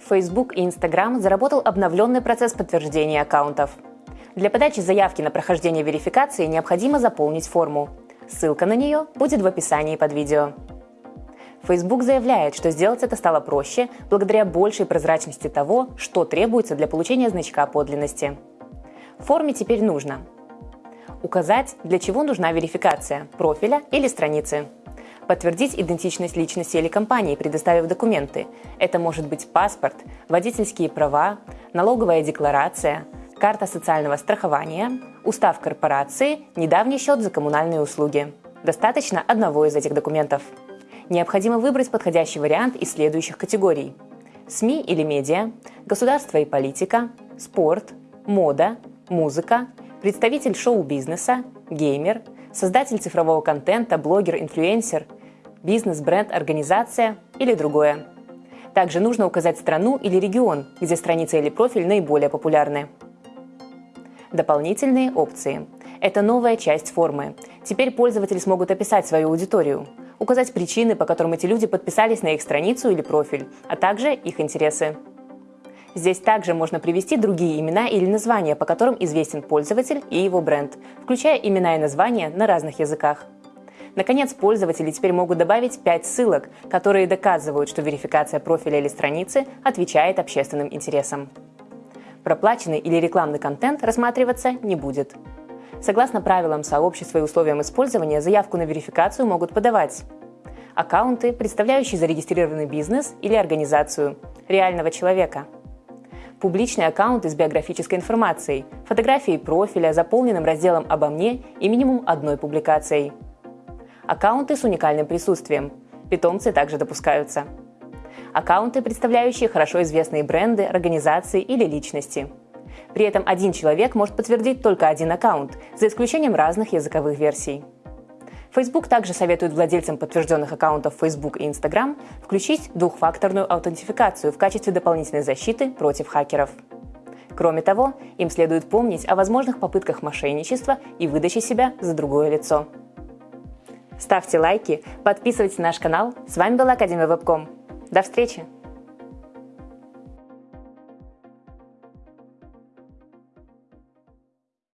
Facebook и Instagram заработал обновленный процесс подтверждения аккаунтов. Для подачи заявки на прохождение верификации необходимо заполнить форму. Ссылка на нее будет в описании под видео. Facebook заявляет, что сделать это стало проще благодаря большей прозрачности того, что требуется для получения значка подлинности. В форме теперь нужно указать, для чего нужна верификация – профиля или страницы, подтвердить идентичность личности или компании, предоставив документы. Это может быть паспорт, водительские права, налоговая декларация, карта социального страхования, устав корпорации, недавний счет за коммунальные услуги. Достаточно одного из этих документов – необходимо выбрать подходящий вариант из следующих категорий. СМИ или медиа, государство и политика, спорт, мода, музыка, представитель шоу-бизнеса, геймер, создатель цифрового контента, блогер, инфлюенсер, бизнес, бренд, организация или другое. Также нужно указать страну или регион, где страница или профиль наиболее популярны. Дополнительные опции. Это новая часть формы. Теперь пользователи смогут описать свою аудиторию – указать причины, по которым эти люди подписались на их страницу или профиль, а также их интересы. Здесь также можно привести другие имена или названия, по которым известен пользователь и его бренд, включая имена и названия на разных языках. Наконец, пользователи теперь могут добавить 5 ссылок, которые доказывают, что верификация профиля или страницы отвечает общественным интересам. Проплаченный или рекламный контент рассматриваться не будет. Согласно правилам сообщества и условиям использования, заявку на верификацию могут подавать аккаунты, представляющие зарегистрированный бизнес или организацию, реального человека. Публичные аккаунты с биографической информацией, фотографией профиля, заполненным разделом «Обо мне» и минимум одной публикацией. Аккаунты с уникальным присутствием. Питомцы также допускаются. Аккаунты, представляющие хорошо известные бренды, организации или личности – при этом один человек может подтвердить только один аккаунт, за исключением разных языковых версий. Facebook также советует владельцам подтвержденных аккаунтов Facebook и Instagram включить двухфакторную аутентификацию в качестве дополнительной защиты против хакеров. Кроме того, им следует помнить о возможных попытках мошенничества и выдачи себя за другое лицо. Ставьте лайки, подписывайтесь на наш канал. С вами была Академия Вебком. До встречи!